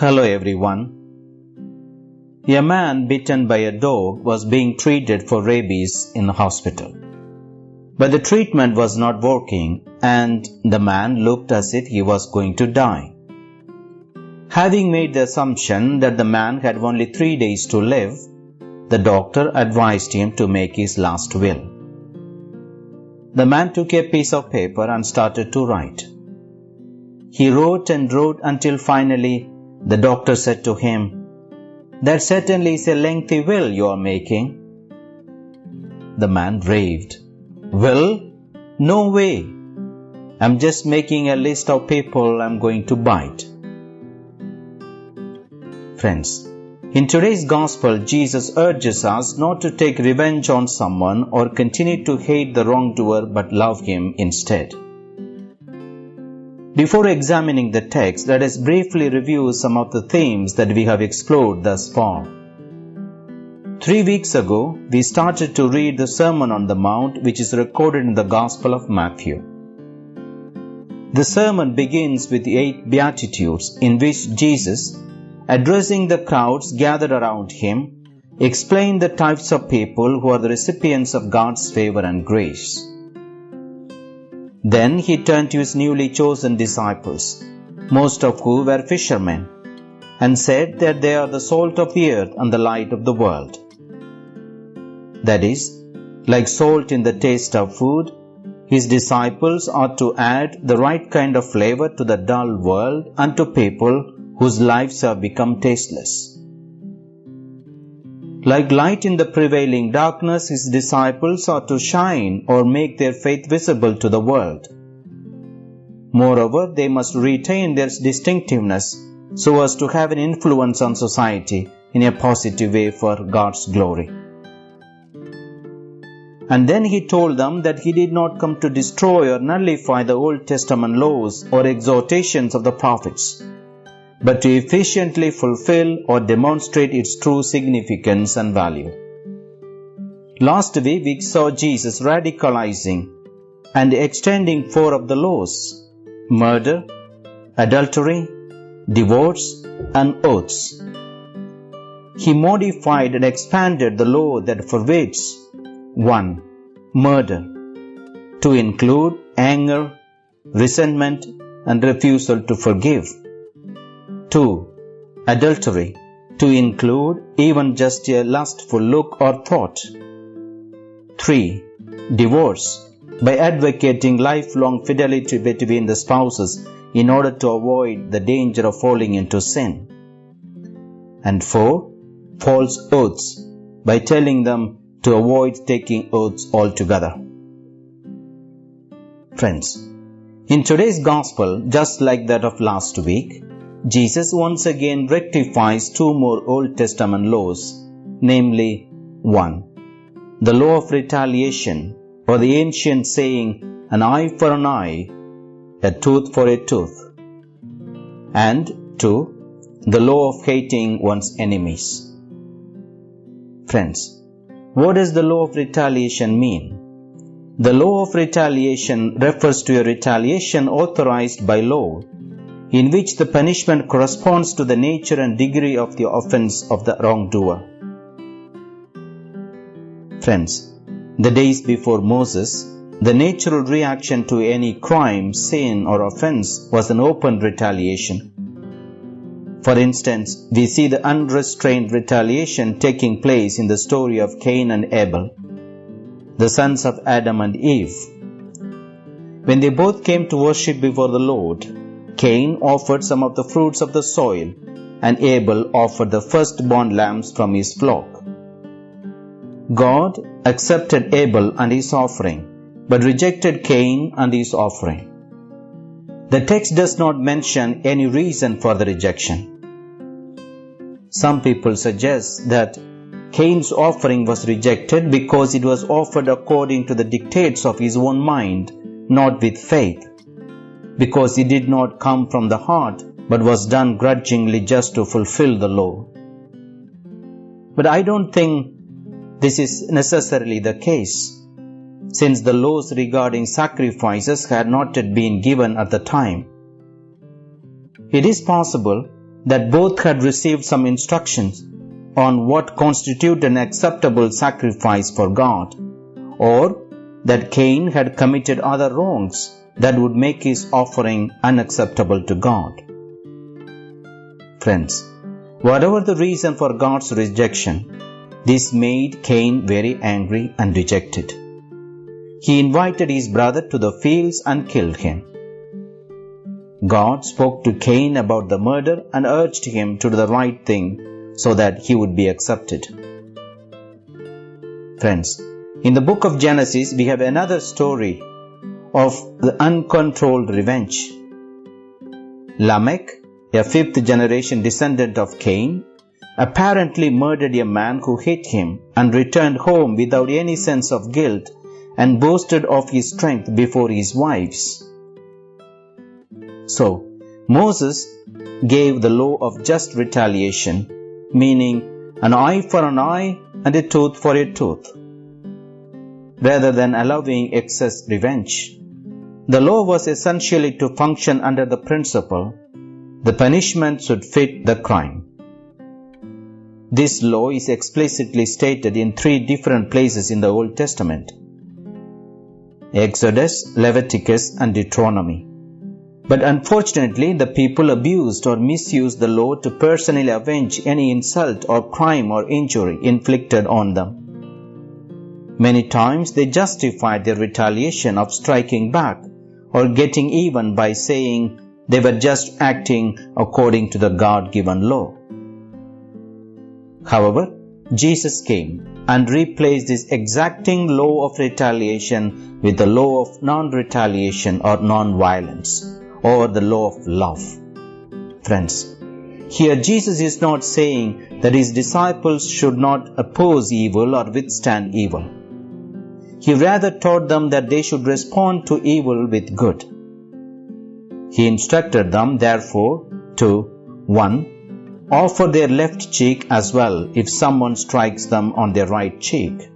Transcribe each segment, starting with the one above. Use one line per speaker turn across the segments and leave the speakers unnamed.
Hello everyone. A man bitten by a dog was being treated for rabies in the hospital. But the treatment was not working and the man looked as if he was going to die. Having made the assumption that the man had only three days to live, the doctor advised him to make his last will. The man took a piece of paper and started to write. He wrote and wrote until finally the doctor said to him, That certainly is a lengthy will you are making. The man raved, Will? No way. I'm just making a list of people I'm going to bite. Friends, in today's gospel, Jesus urges us not to take revenge on someone or continue to hate the wrongdoer but love him instead. Before examining the text, let us briefly review some of the themes that we have explored thus far. Three weeks ago, we started to read the Sermon on the Mount, which is recorded in the Gospel of Matthew. The sermon begins with the eight Beatitudes, in which Jesus addressing the crowds gathered around him, explained the types of people who are the recipients of God's favor and grace. Then he turned to his newly chosen disciples, most of whom were fishermen, and said that they are the salt of the earth and the light of the world. That is, like salt in the taste of food, his disciples are to add the right kind of flavor to the dull world and to people whose lives have become tasteless. Like light in the prevailing darkness, his disciples are to shine or make their faith visible to the world. Moreover, they must retain their distinctiveness so as to have an influence on society in a positive way for God's glory. And then he told them that he did not come to destroy or nullify the Old Testament laws or exhortations of the prophets but to efficiently fulfill or demonstrate its true significance and value. Last week we saw Jesus radicalizing and extending four of the laws murder, adultery, divorce, and oaths. He modified and expanded the law that forbids 1. Murder to include anger, resentment, and refusal to forgive. 2. Adultery to include even just a lustful look or thought. 3. Divorce by advocating lifelong fidelity between the spouses in order to avoid the danger of falling into sin. And 4. False oaths by telling them to avoid taking oaths altogether. Friends, in today's gospel, just like that of last week, Jesus once again rectifies two more Old Testament laws, namely 1. The law of retaliation, or the ancient saying, an eye for an eye, a tooth for a tooth. And 2. The law of hating one's enemies. Friends, what does the law of retaliation mean? The law of retaliation refers to a retaliation authorized by law in which the punishment corresponds to the nature and degree of the offense of the wrongdoer. Friends, the days before Moses, the natural reaction to any crime, sin, or offense was an open retaliation. For instance, we see the unrestrained retaliation taking place in the story of Cain and Abel, the sons of Adam and Eve. When they both came to worship before the Lord, Cain offered some of the fruits of the soil, and Abel offered the firstborn lambs from his flock. God accepted Abel and his offering, but rejected Cain and his offering. The text does not mention any reason for the rejection. Some people suggest that Cain's offering was rejected because it was offered according to the dictates of his own mind, not with faith because it did not come from the heart but was done grudgingly just to fulfill the law. But I don't think this is necessarily the case, since the laws regarding sacrifices had not yet been given at the time. It is possible that both had received some instructions on what constitute an acceptable sacrifice for God, or that Cain had committed other wrongs that would make his offering unacceptable to God. Friends, whatever the reason for God's rejection, this made Cain very angry and dejected. He invited his brother to the fields and killed him. God spoke to Cain about the murder and urged him to do the right thing so that he would be accepted. Friends, in the book of Genesis, we have another story of the uncontrolled revenge. Lamech, a fifth generation descendant of Cain, apparently murdered a man who hit him and returned home without any sense of guilt and boasted of his strength before his wives. So, Moses gave the law of just retaliation, meaning an eye for an eye and a tooth for a tooth, rather than allowing excess revenge. The law was essentially to function under the principle the punishment should fit the crime. This law is explicitly stated in three different places in the Old Testament Exodus, Leviticus, and Deuteronomy. But unfortunately, the people abused or misused the law to personally avenge any insult or crime or injury inflicted on them. Many times they justified their retaliation of striking back or getting even by saying they were just acting according to the God given law. However, Jesus came and replaced this exacting law of retaliation with the law of non retaliation or non violence or the law of love. Friends, here Jesus is not saying that his disciples should not oppose evil or withstand evil. He rather taught them that they should respond to evil with good. He instructed them, therefore, to 1 offer their left cheek as well if someone strikes them on their right cheek.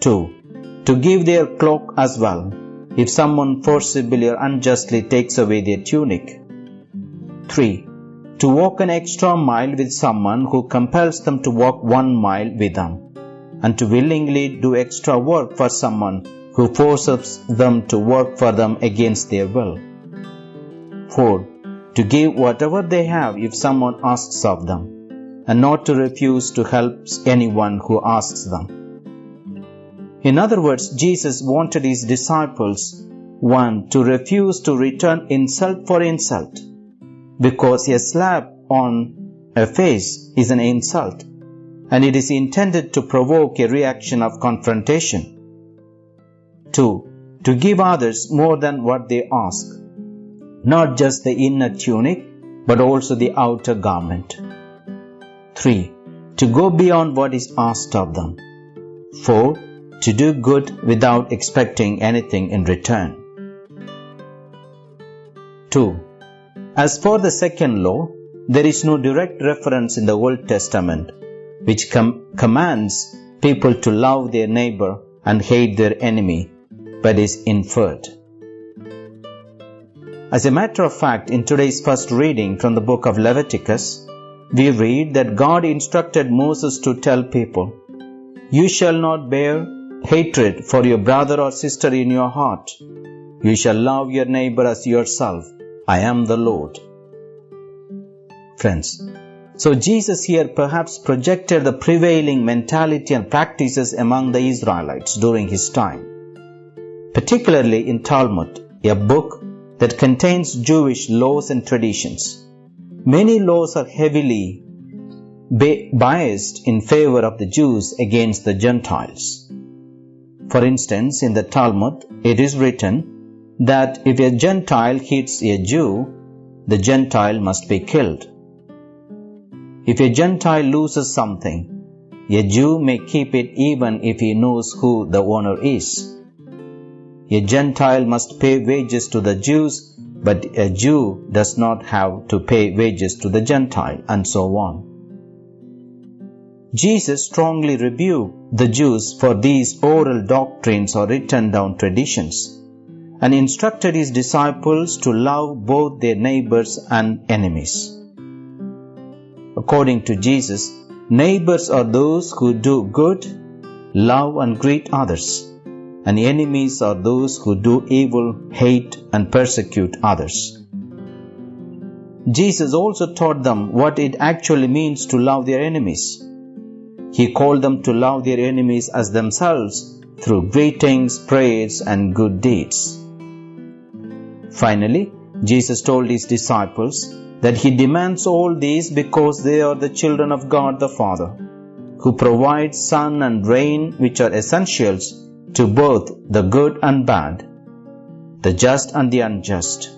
2. To give their cloak as well if someone forcibly or unjustly takes away their tunic. 3. To walk an extra mile with someone who compels them to walk one mile with them, and to willingly do extra work for someone who forces them to work for them against their will. 4 to give whatever they have if someone asks of them, and not to refuse to help anyone who asks them. In other words, Jesus wanted his disciples, one, to refuse to return insult for insult, because a slap on a face is an insult, and it is intended to provoke a reaction of confrontation. Two, to give others more than what they ask not just the inner tunic, but also the outer garment. 3. To go beyond what is asked of them. 4. To do good without expecting anything in return. 2. As for the second law, there is no direct reference in the Old Testament which com- commands people to love their neighbor and hate their enemy, but is inferred. As a matter of fact, in today's first reading from the book of Leviticus, we read that God instructed Moses to tell people, You shall not bear hatred for your brother or sister in your heart. You shall love your neighbor as yourself. I am the Lord. Friends, so Jesus here perhaps projected the prevailing mentality and practices among the Israelites during his time. Particularly in Talmud, a book that contains Jewish laws and traditions. Many laws are heavily biased in favor of the Jews against the Gentiles. For instance, in the Talmud, it is written that if a Gentile hits a Jew, the Gentile must be killed. If a Gentile loses something, a Jew may keep it even if he knows who the owner is. A Gentile must pay wages to the Jews, but a Jew does not have to pay wages to the Gentile, and so on. Jesus strongly rebuked the Jews for these oral doctrines or written down traditions and instructed his disciples to love both their neighbors and enemies. According to Jesus, neighbors are those who do good, love and greet others, and enemies are those who do evil, hate and persecute others. Jesus also taught them what it actually means to love their enemies. He called them to love their enemies as themselves through greetings, prayers, and good deeds. Finally, Jesus told his disciples that he demands all these because they are the children of God the Father, who provides sun and rain which are essentials to both the good and bad, the just and the unjust.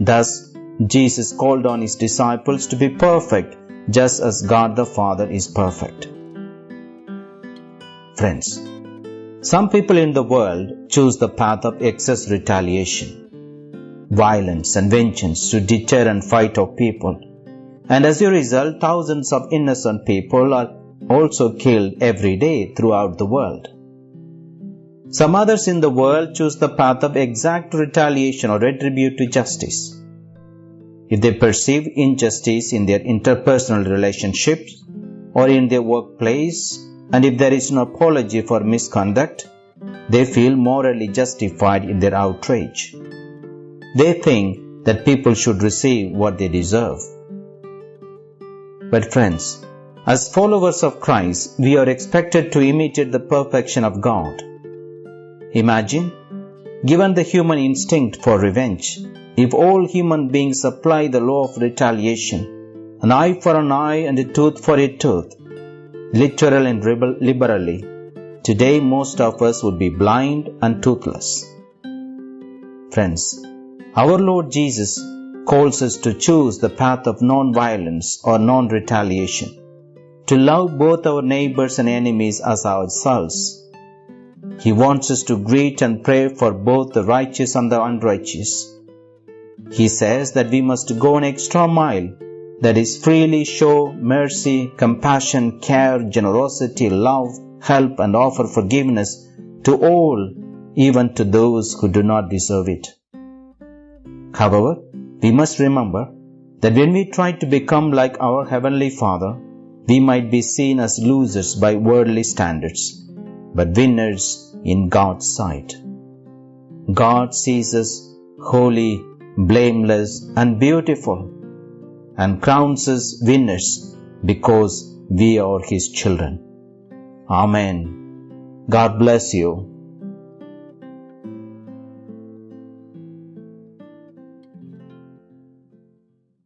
Thus, Jesus called on his disciples to be perfect just as God the Father is perfect. Friends, some people in the world choose the path of excess retaliation, violence and vengeance to deter and fight off people. And as a result, thousands of innocent people are also killed every day throughout the world. Some others in the world choose the path of exact retaliation or retribution to justice. If they perceive injustice in their interpersonal relationships or in their workplace, and if there is no apology for misconduct, they feel morally justified in their outrage. They think that people should receive what they deserve. But friends, as followers of Christ, we are expected to imitate the perfection of God. Imagine, given the human instinct for revenge, if all human beings apply the law of retaliation, an eye for an eye and a tooth for a tooth, literal and liberally, today most of us would be blind and toothless. Friends, our Lord Jesus calls us to choose the path of non-violence or non-retaliation, to love both our neighbors and enemies as ourselves. He wants us to greet and pray for both the righteous and the unrighteous he says that we must go an extra mile, that is, freely show mercy, compassion, care, generosity, love, help, and offer forgiveness to all, even to those who do not deserve it. However, we must remember that when we try to become like our Heavenly Father, we might be seen as losers by worldly standards, but winners in God's sight. God sees us holy, blameless, and beautiful, and crowns us winners because we are His children. Amen. God bless you.